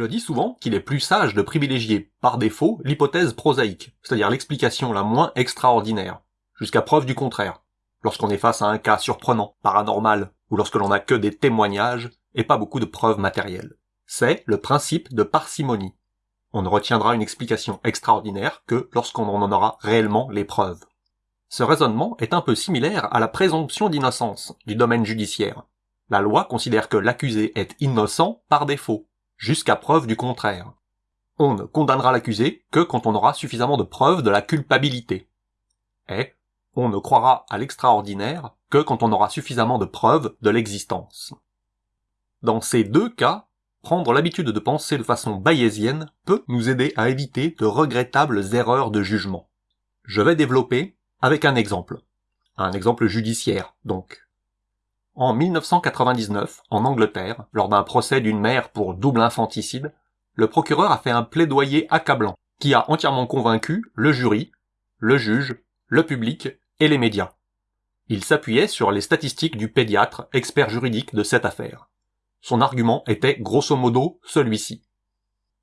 Je dis souvent qu'il est plus sage de privilégier, par défaut, l'hypothèse prosaïque, c'est-à-dire l'explication la moins extraordinaire, jusqu'à preuve du contraire, lorsqu'on est face à un cas surprenant, paranormal, ou lorsque l'on n'a que des témoignages et pas beaucoup de preuves matérielles. C'est le principe de parcimonie. On ne retiendra une explication extraordinaire que lorsqu'on en aura réellement les preuves. Ce raisonnement est un peu similaire à la présomption d'innocence du domaine judiciaire. La loi considère que l'accusé est innocent par défaut, jusqu'à preuve du contraire. On ne condamnera l'accusé que quand on aura suffisamment de preuves de la culpabilité. Et on ne croira à l'extraordinaire que quand on aura suffisamment de preuves de l'existence. Dans ces deux cas, prendre l'habitude de penser de façon bayésienne peut nous aider à éviter de regrettables erreurs de jugement. Je vais développer avec un exemple. Un exemple judiciaire, donc. En 1999, en Angleterre, lors d'un procès d'une mère pour double infanticide, le procureur a fait un plaidoyer accablant, qui a entièrement convaincu le jury, le juge, le public et les médias. Il s'appuyait sur les statistiques du pédiatre, expert juridique de cette affaire. Son argument était grosso modo celui-ci.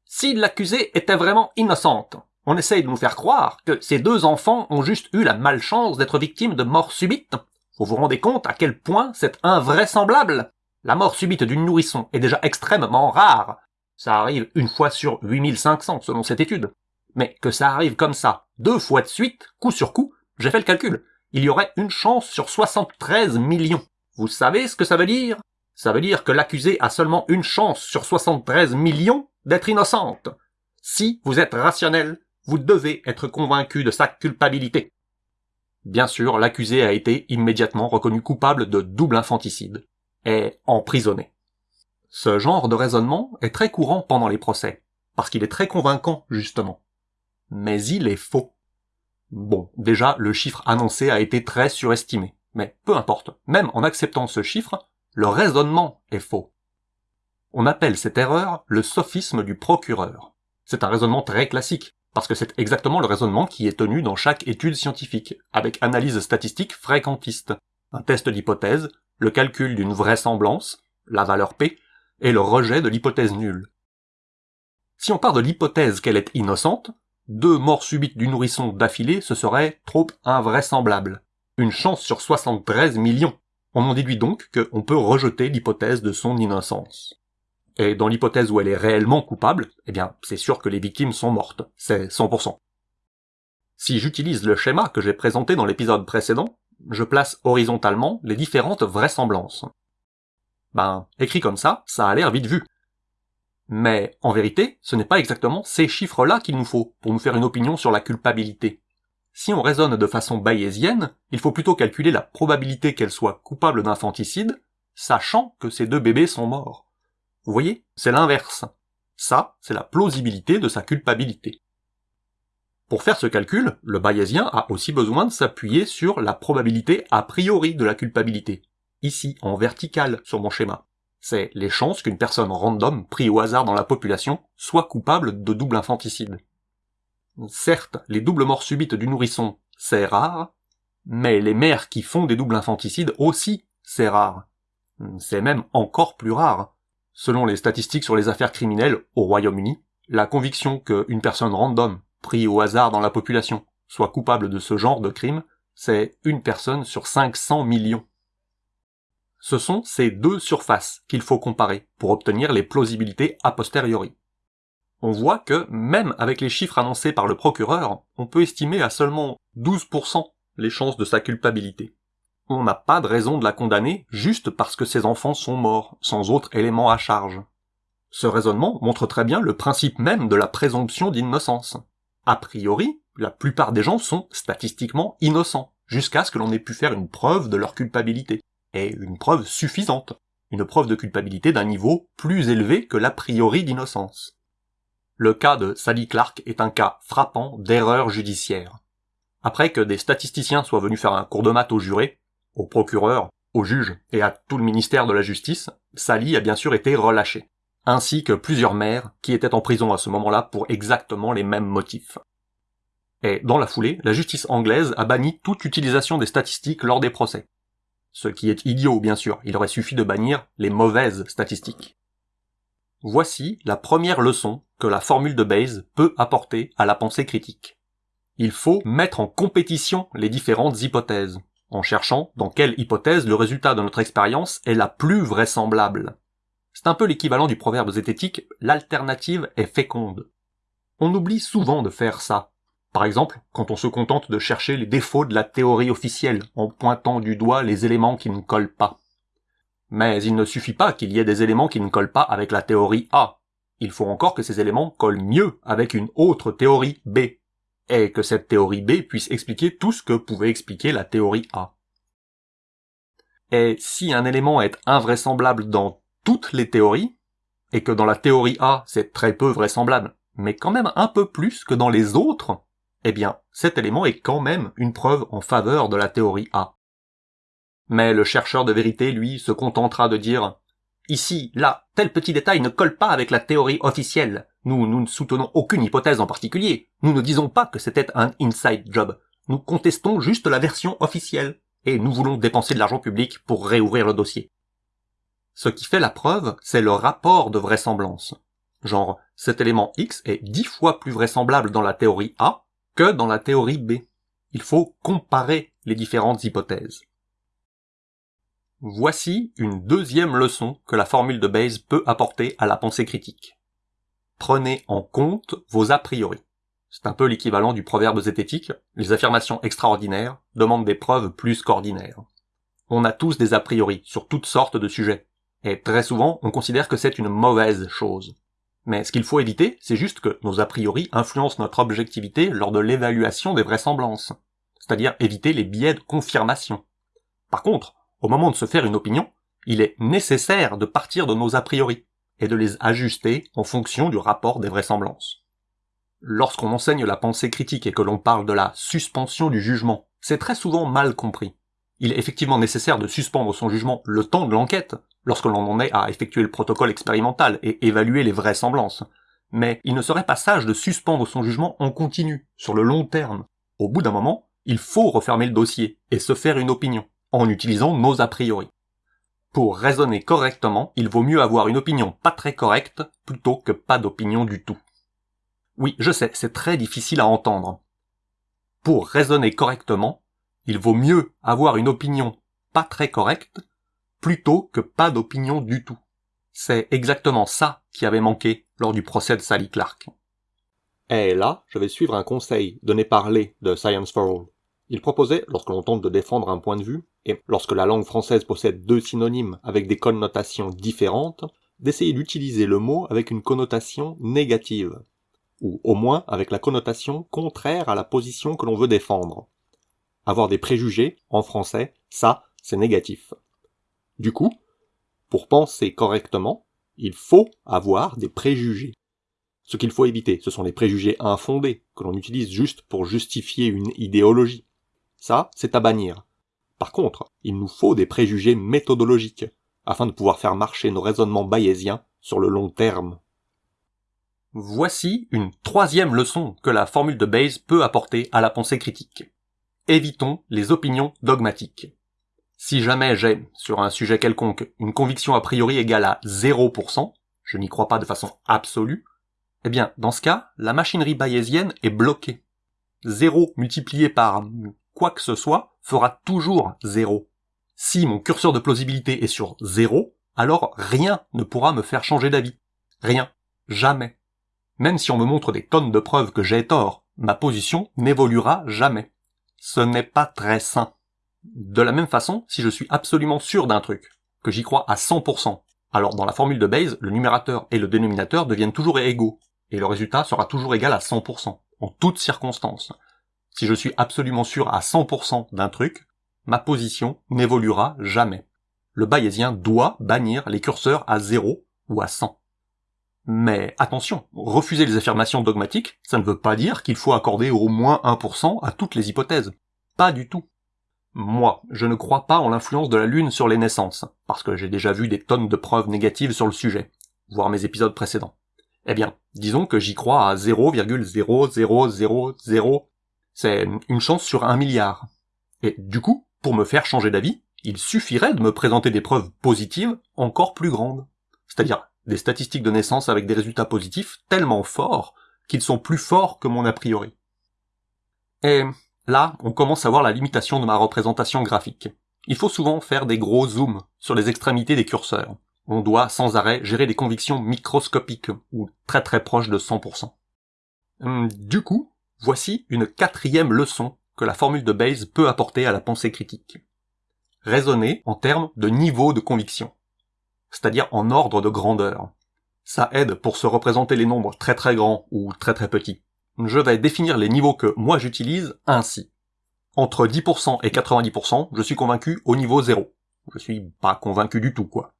Si l'accusée était vraiment innocente, on essaye de nous faire croire que ces deux enfants ont juste eu la malchance d'être victimes de mort subite. Vous vous rendez compte à quel point c'est invraisemblable? La mort subite d'une nourrisson est déjà extrêmement rare. Ça arrive une fois sur 8500 selon cette étude. Mais que ça arrive comme ça, deux fois de suite, coup sur coup, j'ai fait le calcul. Il y aurait une chance sur 73 millions. Vous savez ce que ça veut dire? Ça veut dire que l'accusée a seulement une chance sur 73 millions d'être innocente. Si vous êtes rationnel, vous devez être convaincu de sa culpabilité. Bien sûr, l'accusé a été immédiatement reconnu coupable de double infanticide et emprisonné. Ce genre de raisonnement est très courant pendant les procès, parce qu'il est très convaincant, justement. Mais il est faux. Bon, déjà, le chiffre annoncé a été très surestimé, mais peu importe, même en acceptant ce chiffre, le raisonnement est faux. On appelle cette erreur le sophisme du procureur. C'est un raisonnement très classique, parce que c'est exactement le raisonnement qui est tenu dans chaque étude scientifique, avec analyse statistique fréquentiste, un test d'hypothèse, le calcul d'une vraisemblance, la valeur P, et le rejet de l'hypothèse nulle. Si on part de l'hypothèse qu'elle est innocente, deux morts subites du nourrisson d'affilée, ce serait trop invraisemblable. Une chance sur 73 millions. On en déduit donc qu'on peut rejeter l'hypothèse de son innocence. Et dans l'hypothèse où elle est réellement coupable, eh bien, c'est sûr que les victimes sont mortes. C'est 100%. Si j'utilise le schéma que j'ai présenté dans l'épisode précédent, je place horizontalement les différentes vraisemblances. Ben, écrit comme ça, ça a l'air vite vu. Mais, en vérité, ce n'est pas exactement ces chiffres-là qu'il nous faut pour nous faire une opinion sur la culpabilité. Si on raisonne de façon bayésienne, il faut plutôt calculer la probabilité qu'elle soit coupable d'infanticide, sachant que ces deux bébés sont morts. Vous voyez, c'est l'inverse. Ça, c'est la plausibilité de sa culpabilité. Pour faire ce calcul, le bayésien a aussi besoin de s'appuyer sur la probabilité a priori de la culpabilité. Ici, en vertical, sur mon schéma. C'est les chances qu'une personne random, prise au hasard dans la population, soit coupable de double infanticide. Certes, les doubles morts subites du nourrisson, c'est rare, mais les mères qui font des doubles infanticides aussi, c'est rare. C'est même encore plus rare. Selon les statistiques sur les affaires criminelles au Royaume-Uni, la conviction qu'une personne random, prise au hasard dans la population, soit coupable de ce genre de crime, c'est une personne sur 500 millions. Ce sont ces deux surfaces qu'il faut comparer pour obtenir les plausibilités a posteriori. On voit que, même avec les chiffres annoncés par le procureur, on peut estimer à seulement 12% les chances de sa culpabilité on n'a pas de raison de la condamner juste parce que ses enfants sont morts, sans autre élément à charge. Ce raisonnement montre très bien le principe même de la présomption d'innocence. A priori, la plupart des gens sont statistiquement innocents, jusqu'à ce que l'on ait pu faire une preuve de leur culpabilité, et une preuve suffisante, une preuve de culpabilité d'un niveau plus élevé que l'a priori d'innocence. Le cas de Sally Clark est un cas frappant d'erreur judiciaire. Après que des statisticiens soient venus faire un cours de maths aux jurés, au procureur, au juge et à tout le ministère de la Justice, Sally a bien sûr été relâchée, ainsi que plusieurs maires qui étaient en prison à ce moment-là pour exactement les mêmes motifs. Et dans la foulée, la justice anglaise a banni toute utilisation des statistiques lors des procès. Ce qui est idiot, bien sûr, il aurait suffi de bannir les mauvaises statistiques. Voici la première leçon que la formule de Bayes peut apporter à la pensée critique. Il faut mettre en compétition les différentes hypothèses, en cherchant dans quelle hypothèse le résultat de notre expérience est la plus vraisemblable. C'est un peu l'équivalent du proverbe zététique « l'alternative est féconde ». On oublie souvent de faire ça. Par exemple, quand on se contente de chercher les défauts de la théorie officielle en pointant du doigt les éléments qui ne collent pas. Mais il ne suffit pas qu'il y ait des éléments qui ne collent pas avec la théorie A. Il faut encore que ces éléments collent mieux avec une autre théorie B, et que cette théorie B puisse expliquer tout ce que pouvait expliquer la théorie A. Et si un élément est invraisemblable dans toutes les théories, et que dans la théorie A c'est très peu vraisemblable, mais quand même un peu plus que dans les autres, eh bien cet élément est quand même une preuve en faveur de la théorie A. Mais le chercheur de vérité, lui, se contentera de dire Ici, là, tel petit détail ne colle pas avec la théorie officielle. Nous, ne soutenons aucune hypothèse en particulier. Nous ne disons pas que c'était un inside job. Nous contestons juste la version officielle. Et nous voulons dépenser de l'argent public pour réouvrir le dossier. Ce qui fait la preuve, c'est le rapport de vraisemblance. Genre, cet élément X est dix fois plus vraisemblable dans la théorie A que dans la théorie B. Il faut comparer les différentes hypothèses. Voici une deuxième leçon que la formule de Bayes peut apporter à la pensée critique. Prenez en compte vos a priori. C'est un peu l'équivalent du proverbe zététique, les affirmations extraordinaires demandent des preuves plus qu'ordinaires. On a tous des a priori sur toutes sortes de sujets, et très souvent on considère que c'est une mauvaise chose. Mais ce qu'il faut éviter, c'est juste que nos a priori influencent notre objectivité lors de l'évaluation des vraisemblances, c'est-à-dire éviter les biais de confirmation. Par contre, au moment de se faire une opinion, il est nécessaire de partir de nos a priori et de les ajuster en fonction du rapport des vraisemblances. Lorsqu'on enseigne la pensée critique et que l'on parle de la suspension du jugement, c'est très souvent mal compris. Il est effectivement nécessaire de suspendre son jugement le temps de l'enquête, lorsque l'on en est à effectuer le protocole expérimental et évaluer les vraisemblances. Mais il ne serait pas sage de suspendre son jugement en continu, sur le long terme. Au bout d'un moment, il faut refermer le dossier et se faire une opinion en utilisant nos a priori. Pour raisonner correctement, il vaut mieux avoir une opinion pas très correcte plutôt que pas d'opinion du tout. Oui, je sais, c'est très difficile à entendre. Pour raisonner correctement, il vaut mieux avoir une opinion pas très correcte plutôt que pas d'opinion du tout. C'est exactement ça qui avait manqué lors du procès de Sally Clark. Et là, je vais suivre un conseil donné par Lé de Science for All. Il proposait, lorsque l'on tente de défendre un point de vue, et lorsque la langue française possède deux synonymes avec des connotations différentes, d'essayer d'utiliser le mot avec une connotation négative, ou au moins avec la connotation contraire à la position que l'on veut défendre. Avoir des préjugés, en français, ça, c'est négatif. Du coup, pour penser correctement, il faut avoir des préjugés. Ce qu'il faut éviter, ce sont les préjugés infondés, que l'on utilise juste pour justifier une idéologie. Ça, c'est à bannir. Par contre, il nous faut des préjugés méthodologiques, afin de pouvoir faire marcher nos raisonnements bayésiens sur le long terme. Voici une troisième leçon que la formule de Bayes peut apporter à la pensée critique. Évitons les opinions dogmatiques. Si jamais j'ai, sur un sujet quelconque, une conviction a priori égale à 0%, je n'y crois pas de façon absolue, eh bien, dans ce cas, la machinerie bayésienne est bloquée. 0 multiplié par quoi que ce soit fera toujours 0. Si mon curseur de plausibilité est sur 0, alors rien ne pourra me faire changer d'avis. Rien. Jamais. Même si on me montre des tonnes de preuves que j'ai tort, ma position n'évoluera jamais. Ce n'est pas très sain. De la même façon, si je suis absolument sûr d'un truc, que j'y crois à 100%, alors dans la formule de Bayes, le numérateur et le dénominateur deviennent toujours égaux, et le résultat sera toujours égal à 100%, en toutes circonstances. Si je suis absolument sûr à 100% d'un truc, ma position n'évoluera jamais. Le bayésien doit bannir les curseurs à 0 ou à 100. Mais attention, refuser les affirmations dogmatiques, ça ne veut pas dire qu'il faut accorder au moins 1% à toutes les hypothèses. Pas du tout. Moi, je ne crois pas en l'influence de la Lune sur les naissances, parce que j'ai déjà vu des tonnes de preuves négatives sur le sujet, voire mes épisodes précédents. Eh bien, disons que j'y crois à 0,0000 c'est une chance sur un milliard. Et du coup, pour me faire changer d'avis, il suffirait de me présenter des preuves positives encore plus grandes. C'est-à-dire des statistiques de naissance avec des résultats positifs tellement forts qu'ils sont plus forts que mon a priori. Et là, on commence à voir la limitation de ma représentation graphique. Il faut souvent faire des gros zooms sur les extrémités des curseurs. On doit sans arrêt gérer des convictions microscopiques, ou très très proches de 100%. Hum, du coup, voici une quatrième leçon que la formule de Bayes peut apporter à la pensée critique. Raisonner en termes de niveau de conviction, c'est-à-dire en ordre de grandeur. Ça aide pour se représenter les nombres très très grands ou très très petits. Je vais définir les niveaux que moi j'utilise ainsi. Entre 10% et 90%, je suis convaincu au niveau 0. Je suis pas convaincu du tout, quoi.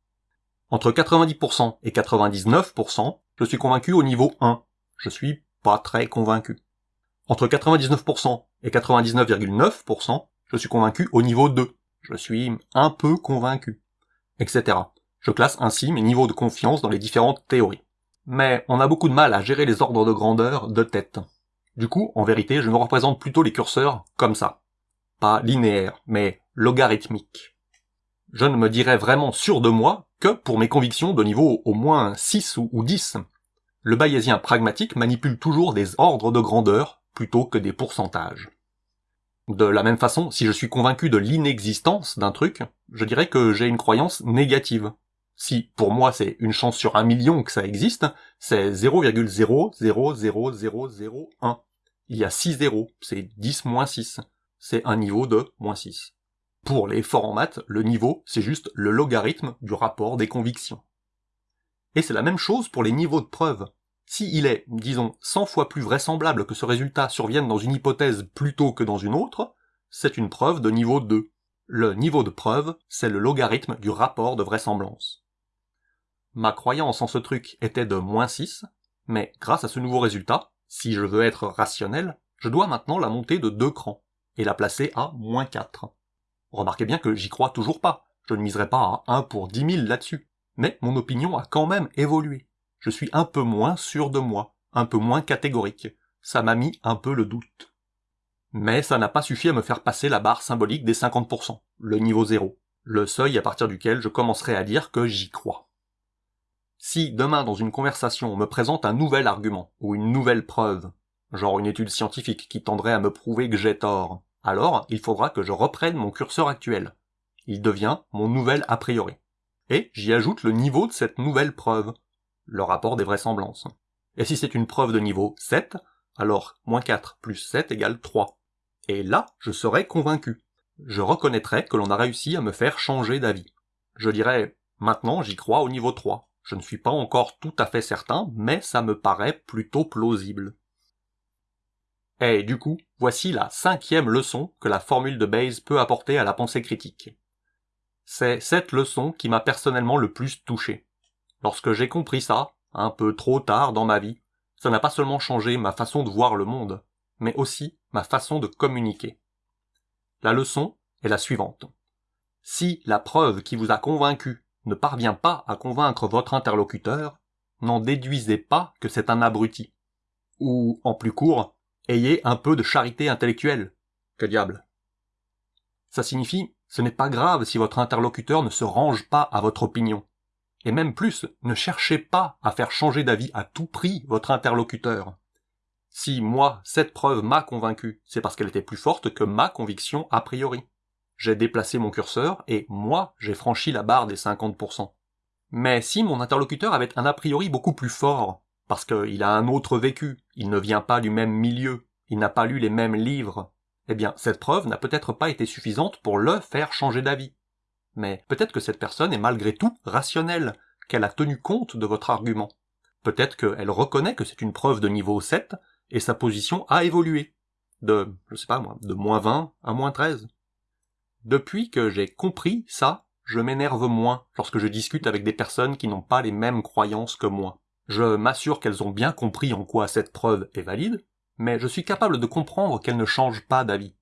Entre 90% et 99%, je suis convaincu au niveau 1. Je suis pas très convaincu. Entre 99% et 99,9%, je suis convaincu au niveau 2. Je suis un peu convaincu. Etc. Je classe ainsi mes niveaux de confiance dans les différentes théories. Mais on a beaucoup de mal à gérer les ordres de grandeur de tête. Du coup, en vérité, je me représente plutôt les curseurs comme ça. Pas linéaire, mais logarithmique. Je ne me dirais vraiment sûr de moi que pour mes convictions de niveau au moins 6 ou 10. Le bayésien pragmatique manipule toujours des ordres de grandeur plutôt que des pourcentages. De la même façon, si je suis convaincu de l'inexistence d'un truc, je dirais que j'ai une croyance négative. Si pour moi c'est une chance sur un million que ça existe, c'est 0,000001. Il y a 6 zéros, c'est 10 moins 6. C'est un niveau de moins 6. Pour les forts en maths, le niveau, c'est juste le logarithme du rapport des convictions. Et c'est la même chose pour les niveaux de preuve. Si il est, disons, 100 fois plus vraisemblable que ce résultat survienne dans une hypothèse plutôt que dans une autre, c'est une preuve de niveau 2. Le niveau de preuve, c'est le logarithme du rapport de vraisemblance. Ma croyance en ce truc était de moins 6, mais grâce à ce nouveau résultat, si je veux être rationnel, je dois maintenant la monter de deux crans, et la placer à moins 4. Remarquez bien que j'y crois toujours pas, je ne miserai pas à 1 pour 10 000 là-dessus, mais mon opinion a quand même évolué. Je suis un peu moins sûr de moi, un peu moins catégorique, ça m'a mis un peu le doute. Mais ça n'a pas suffi à me faire passer la barre symbolique des 50%, le niveau 0, le seuil à partir duquel je commencerai à dire que j'y crois. Si demain dans une conversation on me présente un nouvel argument, ou une nouvelle preuve, genre une étude scientifique qui tendrait à me prouver que j'ai tort, alors il faudra que je reprenne mon curseur actuel. Il devient mon nouvel a priori. Et j'y ajoute le niveau de cette nouvelle preuve, le rapport des vraisemblances. Et si c'est une preuve de niveau 7, alors moins 4 plus 7 égale 3. Et là, je serai convaincu. Je reconnaîtrai que l'on a réussi à me faire changer d'avis. Je dirais, maintenant j'y crois au niveau 3. Je ne suis pas encore tout à fait certain, mais ça me paraît plutôt plausible. Et du coup, voici la cinquième leçon que la formule de Bayes peut apporter à la pensée critique. C'est cette leçon qui m'a personnellement le plus touché. Lorsque j'ai compris ça, un peu trop tard dans ma vie, ça n'a pas seulement changé ma façon de voir le monde, mais aussi ma façon de communiquer. La leçon est la suivante. Si la preuve qui vous a convaincu ne parvient pas à convaincre votre interlocuteur, n'en déduisez pas que c'est un abruti. Ou, en plus court, ayez un peu de charité intellectuelle. Que diable. Ça signifie, ce n'est pas grave si votre interlocuteur ne se range pas à votre opinion. Et même plus, ne cherchez pas à faire changer d'avis à tout prix votre interlocuteur. Si moi, cette preuve m'a convaincu, c'est parce qu'elle était plus forte que ma conviction a priori. J'ai déplacé mon curseur et moi, j'ai franchi la barre des 50%. Mais si mon interlocuteur avait un a priori beaucoup plus fort, parce qu'il a un autre vécu, il ne vient pas du même milieu, il n'a pas lu les mêmes livres, eh bien cette preuve n'a peut-être pas été suffisante pour le faire changer d'avis. Mais peut-être que cette personne est malgré tout rationnelle, qu'elle a tenu compte de votre argument. Peut-être qu'elle reconnaît que c'est une preuve de niveau 7, et sa position a évolué. De, je sais pas moi, de moins 20 à moins 13. Depuis que j'ai compris ça, je m'énerve moins lorsque je discute avec des personnes qui n'ont pas les mêmes croyances que moi. Je m'assure qu'elles ont bien compris en quoi cette preuve est valide, mais je suis capable de comprendre qu'elles ne changent pas d'avis.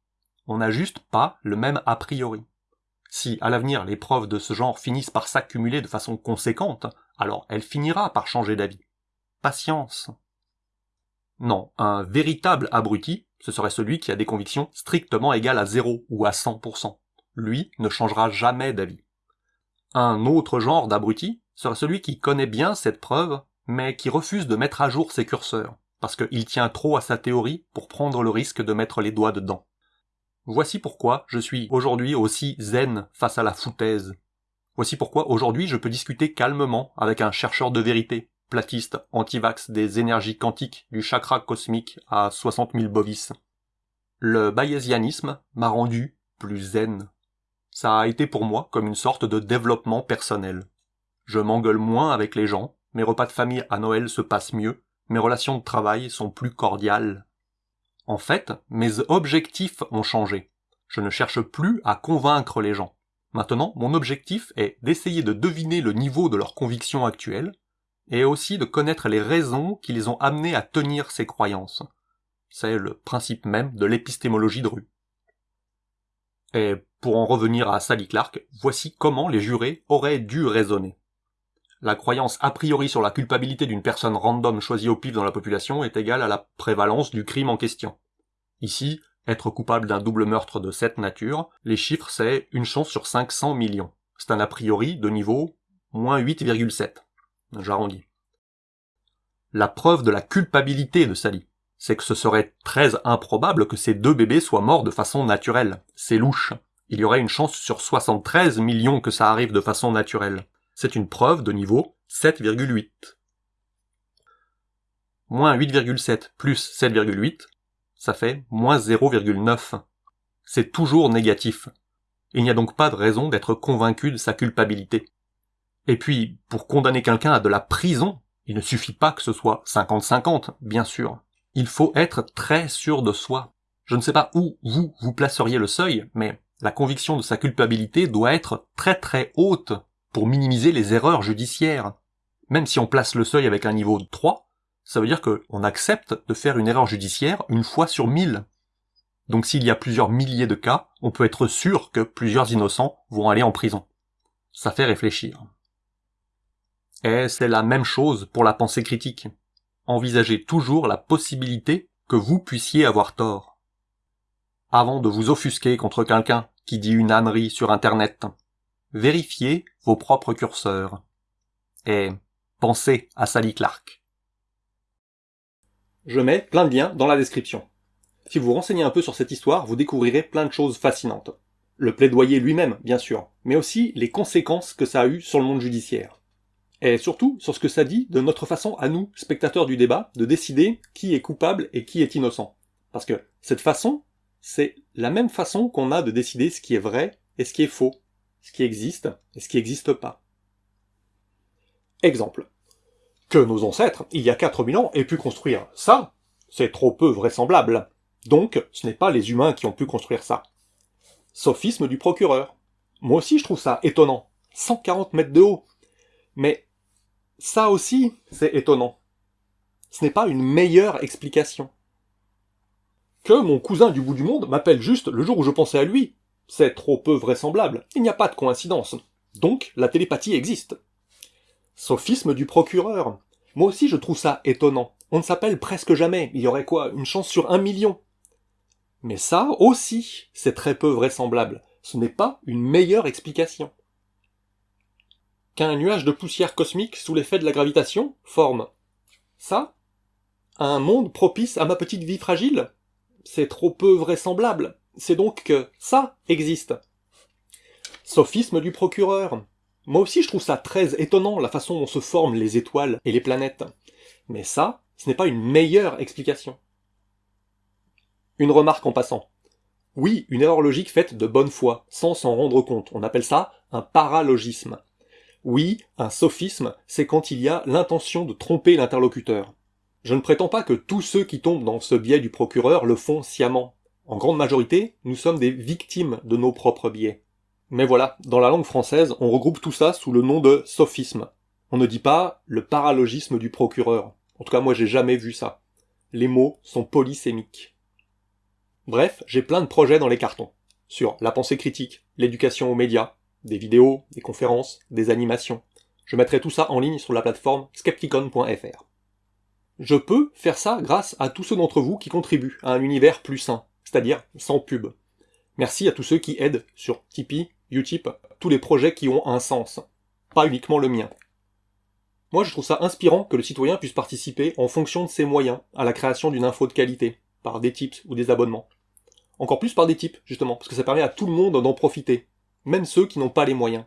On n'a juste pas le même a priori. Si à l'avenir les preuves de ce genre finissent par s'accumuler de façon conséquente, alors elle finira par changer d'avis. Patience. Non, un véritable abruti, ce serait celui qui a des convictions strictement égales à 0 ou à 100%. Lui ne changera jamais d'avis. Un autre genre d'abruti, serait celui qui connaît bien cette preuve, mais qui refuse de mettre à jour ses curseurs, parce qu'il tient trop à sa théorie pour prendre le risque de mettre les doigts dedans. Voici pourquoi je suis aujourd'hui aussi zen face à la foutaise. Voici pourquoi aujourd'hui je peux discuter calmement avec un chercheur de vérité, platiste, antivax des énergies quantiques du chakra cosmique à 60 000 bovis. Le bayésianisme m'a rendu plus zen. Ça a été pour moi comme une sorte de développement personnel. Je m'engueule moins avec les gens, mes repas de famille à Noël se passent mieux, mes relations de travail sont plus cordiales. En fait, mes objectifs ont changé. Je ne cherche plus à convaincre les gens. Maintenant, mon objectif est d'essayer de deviner le niveau de leurs convictions actuelles, et aussi de connaître les raisons qui les ont amenés à tenir ces croyances. C'est le principe même de l'épistémologie de rue. Et pour en revenir à Sally Clark, voici comment les jurés auraient dû raisonner. La croyance a priori sur la culpabilité d'une personne random choisie au pif dans la population est égale à la prévalence du crime en question. Ici, être coupable d'un double meurtre de cette nature, les chiffres c'est une chance sur 500 millions. C'est un a priori de niveau moins 8,7. J'arrondis. La preuve de la culpabilité de Sally, c'est que ce serait très improbable que ces deux bébés soient morts de façon naturelle. C'est louche. Il y aurait une chance sur 73 millions que ça arrive de façon naturelle. C'est une preuve de niveau 7,8. Moins 8,7 plus 7,8, ça fait moins 0,9. C'est toujours négatif. Il n'y a donc pas de raison d'être convaincu de sa culpabilité. Et puis, pour condamner quelqu'un à de la prison, il ne suffit pas que ce soit 50-50, bien sûr. Il faut être très sûr de soi. Je ne sais pas où vous, vous placeriez le seuil, mais la conviction de sa culpabilité doit être très très haute pour minimiser les erreurs judiciaires. Même si on place le seuil avec un niveau de 3, ça veut dire qu'on accepte de faire une erreur judiciaire une fois sur mille. Donc s'il y a plusieurs milliers de cas, on peut être sûr que plusieurs innocents vont aller en prison. Ça fait réfléchir. Et c'est la même chose pour la pensée critique. Envisagez toujours la possibilité que vous puissiez avoir tort. Avant de vous offusquer contre quelqu'un qui dit une ânerie sur Internet, vérifiez vos propres curseurs. Et pensez à Sally Clark. Je mets plein de liens dans la description. Si vous renseignez un peu sur cette histoire, vous découvrirez plein de choses fascinantes. Le plaidoyer lui-même, bien sûr, mais aussi les conséquences que ça a eu sur le monde judiciaire. Et surtout sur ce que ça dit de notre façon à nous, spectateurs du débat, de décider qui est coupable et qui est innocent. Parce que cette façon, c'est la même façon qu'on a de décider ce qui est vrai et ce qui est faux, ce qui existe et ce qui n'existe pas. Exemple que nos ancêtres, il y a 4000 ans, aient pu construire ça, c'est trop peu vraisemblable. Donc, ce n'est pas les humains qui ont pu construire ça. Sophisme du procureur. Moi aussi, je trouve ça étonnant. 140 mètres de haut. Mais ça aussi, c'est étonnant. Ce n'est pas une meilleure explication. Que mon cousin du bout du monde m'appelle juste le jour où je pensais à lui. C'est trop peu vraisemblable. Il n'y a pas de coïncidence. Donc, la télépathie existe. Sophisme du procureur. Moi aussi je trouve ça étonnant. On ne s'appelle presque jamais. Il y aurait quoi Une chance sur un million? Mais ça aussi, c'est très peu vraisemblable. Ce n'est pas une meilleure explication. Qu'un nuage de poussière cosmique sous l'effet de la gravitation forme ça Un monde propice à ma petite vie fragile? C'est trop peu vraisemblable. C'est donc que ça existe. Sophisme du procureur. Moi aussi je trouve ça très étonnant la façon dont se forment les étoiles et les planètes. Mais ça, ce n'est pas une meilleure explication. Une remarque en passant. Oui, une erreur logique faite de bonne foi, sans s'en rendre compte. On appelle ça un paralogisme. Oui, un sophisme, c'est quand il y a l'intention de tromper l'interlocuteur. Je ne prétends pas que tous ceux qui tombent dans ce biais du procureur le font sciemment. En grande majorité, nous sommes des victimes de nos propres biais. Mais voilà, dans la langue française, on regroupe tout ça sous le nom de sophisme. On ne dit pas le paralogisme du procureur. En tout cas, moi j'ai jamais vu ça. Les mots sont polysémiques. Bref, j'ai plein de projets dans les cartons. Sur la pensée critique, l'éducation aux médias, des vidéos, des conférences, des animations. Je mettrai tout ça en ligne sur la plateforme skepticon.fr. Je peux faire ça grâce à tous ceux d'entre vous qui contribuent à un univers plus sain, c'est-à-dire sans pub. Merci à tous ceux qui aident sur Tipeee, Utip, tous les projets qui ont un sens, pas uniquement le mien. Moi, je trouve ça inspirant que le citoyen puisse participer en fonction de ses moyens à la création d'une info de qualité, par des tips ou des abonnements. Encore plus par des tips, justement, parce que ça permet à tout le monde d'en profiter, même ceux qui n'ont pas les moyens.